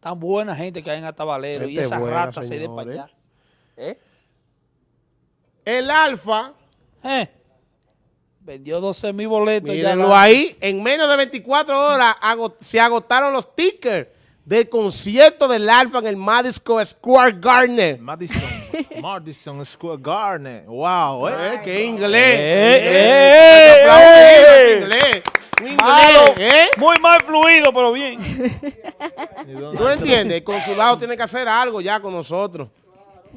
Tan buena gente que hay en Atabalero y esas buena, ratas se de para allá. ¿Eh? El Alfa, ¿Eh? Vendió 12 mil boletos mírenlo ahí, en menos de 24 horas se agotaron los tickets del concierto del Alfa en el Madison Square Garden. Madison, Madison Square Garden. Wow, eh. Eh, ¡Qué inglés! Eh, Eh, eh, aplauso, eh, inglés. Un Malo, inglés, ¿eh? Muy mal fluido, pero bien. ¿Tú entiendes? El consulado tiene que hacer algo ya con nosotros.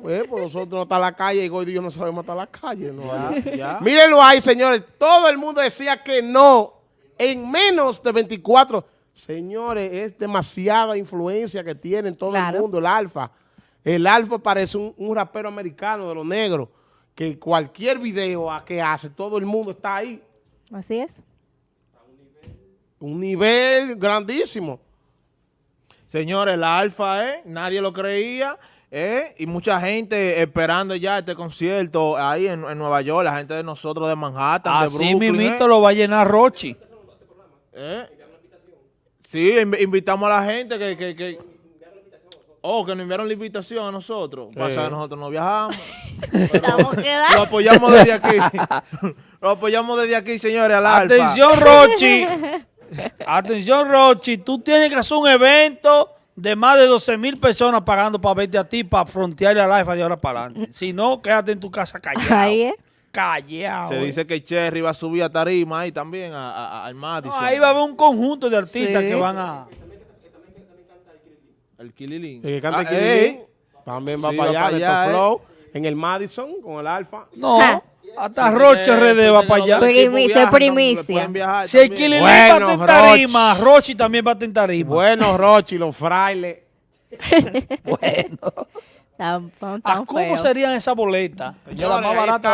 Pues, pues nosotros no está en la calle y Gordo y yo no sabemos estar en la calle. ¿no? ya. Mírenlo ahí, señores. Todo el mundo decía que no en menos de 24. Señores, es demasiada influencia que tiene en todo Claro. el mundo el alfa. El alfa parece un, un rapero americano de los negros que cualquier video a que hace, todo el mundo está ahí. Así es. Un nivel grandísimo. Señores, la Alfa, ¿eh? Nadie lo creía, ¿eh? Y mucha gente esperando ya este concierto ahí en, en Nueva York, la gente de nosotros de Manhattan, de Así Brooklyn, mismito ¿eh? lo va a llenar Rochi. ¿Eh? Sí, inv- invitamos a la gente que, que, que- Oh, que nos enviaron la invitación a nosotros. Pasa que nosotros no viajamos. Estamos Lo apoyamos desde aquí. Lo apoyamos desde aquí, señores, al Alfa. Atención, Rochi. Atención, Rochi. Tú tienes que hacer un evento de más de 12 mil personas pagando para verte a ti, para frontearle a la IFA de ahora para adelante. Si no, quédate en tu casa callado. Ahí es. Callado. Se eh. dice que Cherry va a subir a tarima ahí también, a, a- a- al No, Madison. ahí va a haber un conjunto de artistas Sí. que van a... El Kililín. El que canta Ah, aquí ey. también va Sí, para va allá, para de allá, Flow, en el Madison con el alfa. No, Ja. Hasta Roche RD va para allá. Primicia, Viajan, primicia. Si. Kililín Bueno, va a estar en tarima, Rochi. Rochi también va a estar en tarima. Bueno, Rochi, los frailes. Bueno. Tan, tan, ¿A cómo feo. serían esas boletas? Que la más barata